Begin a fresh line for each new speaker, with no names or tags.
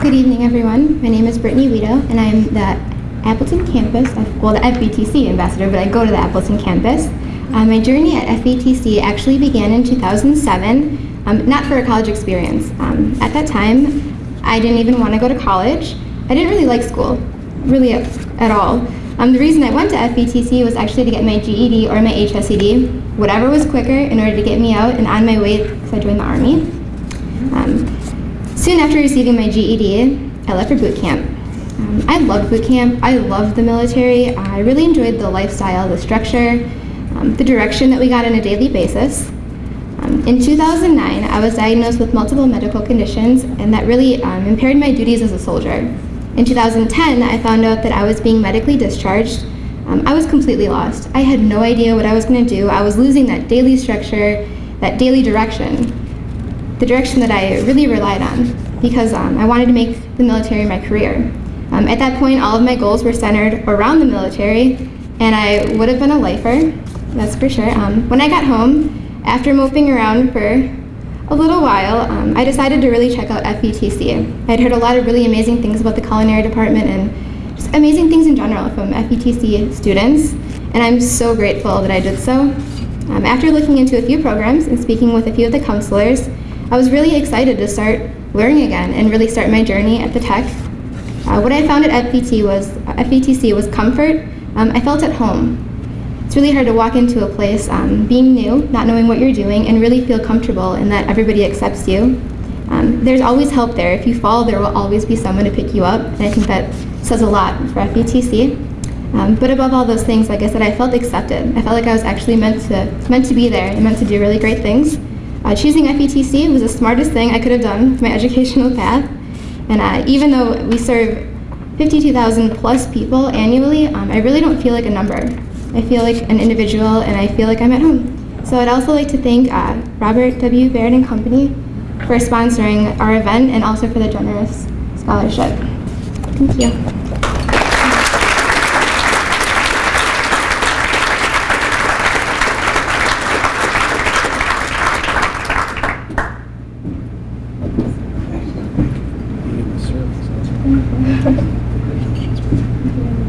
Good evening, everyone. My name is Brittany Weedo, and I'm the Appleton campus, well, the FVTC ambassador, but I go to the Appleton campus. Uh, my journey at FVTC actually began in 2007, um, not for a college experience. Um, at that time, I didn't even want to go to college. I didn't really like school, really at, at all. Um, the reason I went to FVTC was actually to get my GED or my HSED, whatever was quicker in order to get me out and on my way because I joined the Army. Soon after receiving my GED, I left for boot camp. Um, I loved boot camp. I loved the military. I really enjoyed the lifestyle, the structure, um, the direction that we got on a daily basis. Um, in 2009, I was diagnosed with multiple medical conditions, and that really um, impaired my duties as a soldier. In 2010, I found out that I was being medically discharged. Um, I was completely lost. I had no idea what I was going to do. I was losing that daily structure, that daily direction, the direction that I really relied on because um, I wanted to make the military my career. Um, at that point, all of my goals were centered around the military, and I would have been a lifer, that's for sure. Um, when I got home, after moping around for a little while, um, I decided to really check out FVTC. I'd heard a lot of really amazing things about the culinary department and just amazing things in general from FVTC students, and I'm so grateful that I did so. Um, after looking into a few programs and speaking with a few of the counselors, I was really excited to start learning again and really start my journey at the tech. Uh, what I found at FVT was, uh, was comfort. Um, I felt at home. It's really hard to walk into a place um, being new, not knowing what you're doing, and really feel comfortable in that everybody accepts you. Um, there's always help there. If you fall, there will always be someone to pick you up, and I think that says a lot for FVTC. Um, but above all those things, like I said, I felt accepted. I felt like I was actually meant to, meant to be there and meant to do really great things. Uh, choosing FVTC was the smartest thing I could have done with my educational path. And uh, even though we serve 52,000 plus people annually, um, I really don't feel like a number. I feel like an individual and I feel like I'm at home. So I'd also like to thank uh, Robert W. Baird and Company for sponsoring our event and also for the generous scholarship. Thank you. 감사합니다.